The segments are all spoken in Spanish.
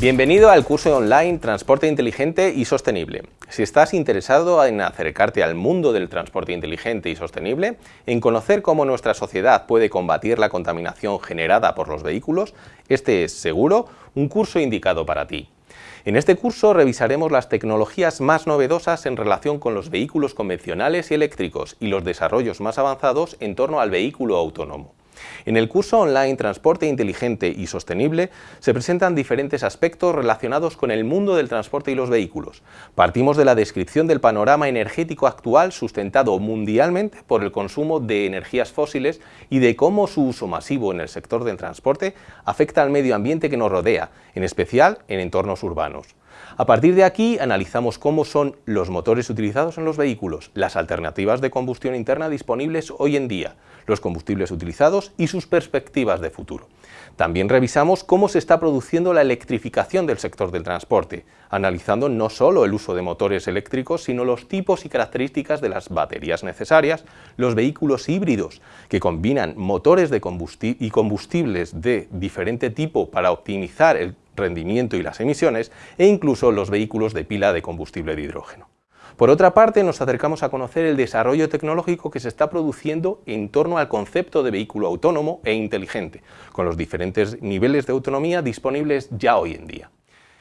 Bienvenido al curso online Transporte Inteligente y Sostenible. Si estás interesado en acercarte al mundo del transporte inteligente y sostenible, en conocer cómo nuestra sociedad puede combatir la contaminación generada por los vehículos, este es, seguro, un curso indicado para ti. En este curso revisaremos las tecnologías más novedosas en relación con los vehículos convencionales y eléctricos y los desarrollos más avanzados en torno al vehículo autónomo. En el curso online Transporte Inteligente y Sostenible se presentan diferentes aspectos relacionados con el mundo del transporte y los vehículos. Partimos de la descripción del panorama energético actual sustentado mundialmente por el consumo de energías fósiles y de cómo su uso masivo en el sector del transporte afecta al medio ambiente que nos rodea, en especial en entornos urbanos. A partir de aquí analizamos cómo son los motores utilizados en los vehículos, las alternativas de combustión interna disponibles hoy en día, los combustibles utilizados y sus perspectivas de futuro. También revisamos cómo se está produciendo la electrificación del sector del transporte, analizando no solo el uso de motores eléctricos, sino los tipos y características de las baterías necesarias, los vehículos híbridos, que combinan motores de y combustibles de diferente tipo para optimizar el rendimiento y las emisiones, e incluso los vehículos de pila de combustible de hidrógeno. Por otra parte, nos acercamos a conocer el desarrollo tecnológico que se está produciendo en torno al concepto de vehículo autónomo e inteligente, con los diferentes niveles de autonomía disponibles ya hoy en día.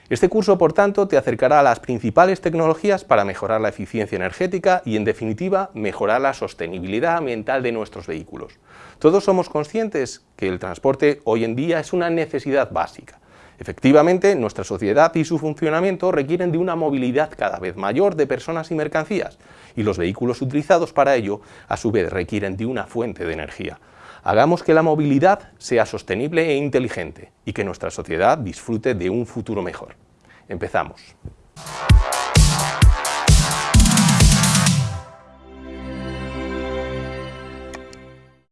Este curso, por tanto, te acercará a las principales tecnologías para mejorar la eficiencia energética y, en definitiva, mejorar la sostenibilidad ambiental de nuestros vehículos. Todos somos conscientes que el transporte hoy en día es una necesidad básica, Efectivamente, nuestra sociedad y su funcionamiento requieren de una movilidad cada vez mayor de personas y mercancías, y los vehículos utilizados para ello, a su vez, requieren de una fuente de energía. Hagamos que la movilidad sea sostenible e inteligente, y que nuestra sociedad disfrute de un futuro mejor. Empezamos.